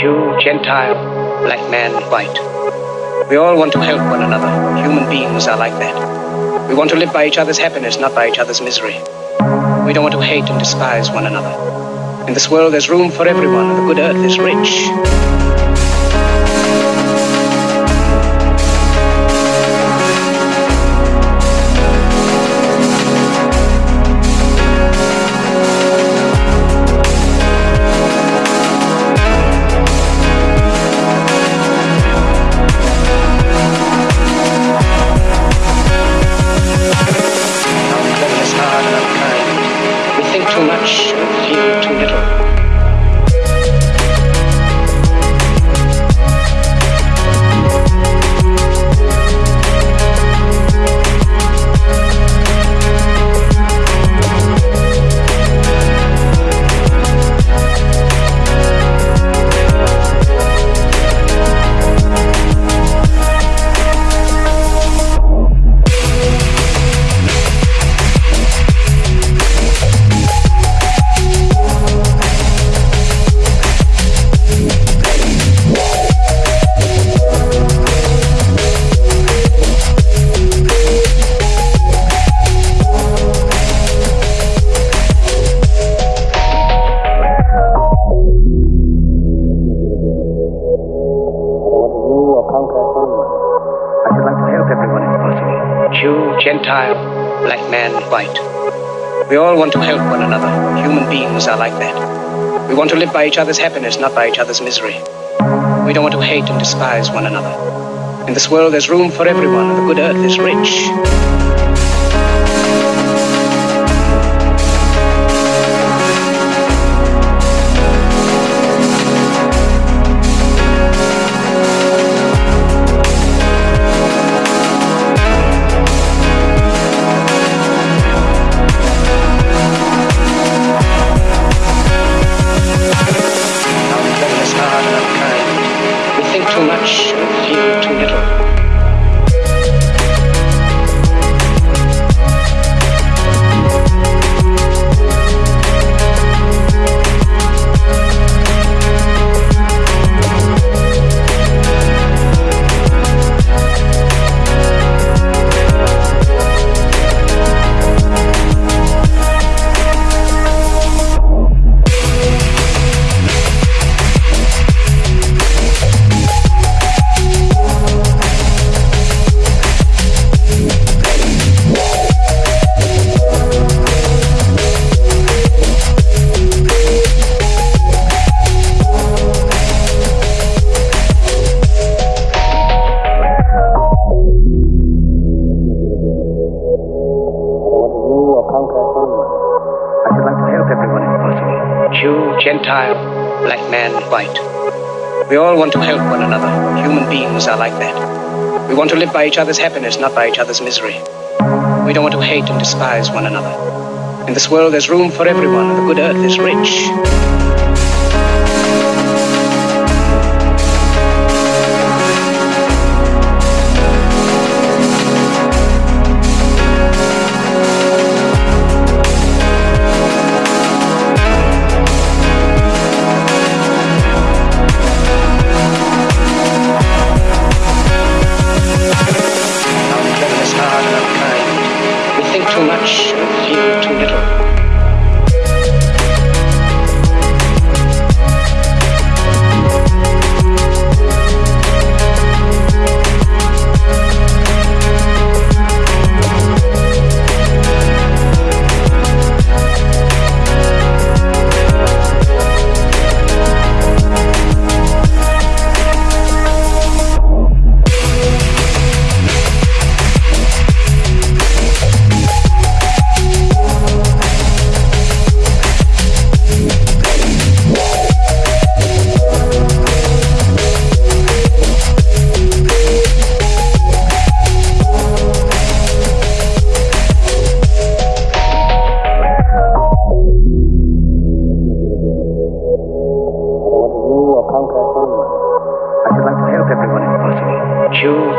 Jew, Gentile, black man, white. We all want to help one another. Human beings are like that. We want to live by each other's happiness, not by each other's misery. We don't want to hate and despise one another. In this world, there's room for everyone, and the good earth is rich. Gentile, black man, white. We all want to help one another. Human beings are like that. We want to live by each other's happiness, not by each other's misery. We don't want to hate and despise one another. In this world, there's room for everyone, and the good earth is rich. Gentile, black man, white. We all want to help one another. Human beings are like that. We want to live by each other's happiness, not by each other's misery. We don't want to hate and despise one another. In this world, there's room for everyone, and the good earth is rich.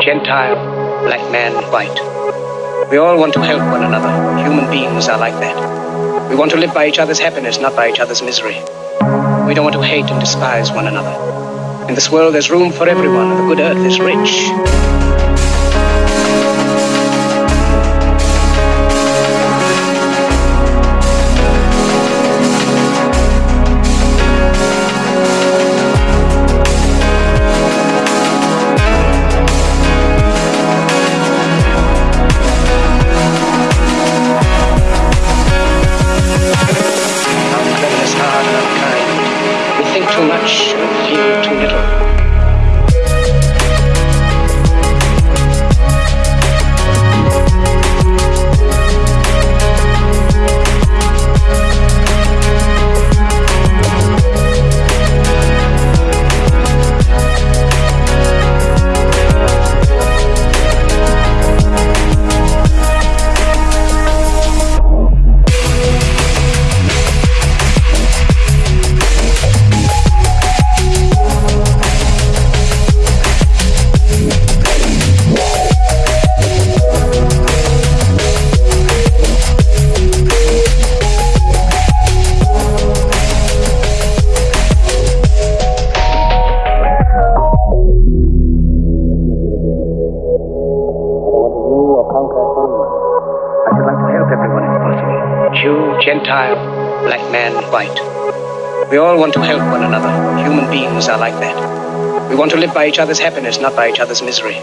Gentile, black man, white. We all want to help one another. Human beings are like that. We want to live by each other's happiness, not by each other's misery. We don't want to hate and despise one another. In this world, there's room for everyone, and the good earth is rich. Gentile, black man, white. We all want to help one another. Human beings are like that. We want to live by each other's happiness, not by each other's misery.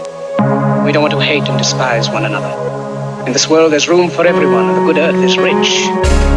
We don't want to hate and despise one another. In this world, there's room for everyone, and the good earth is rich.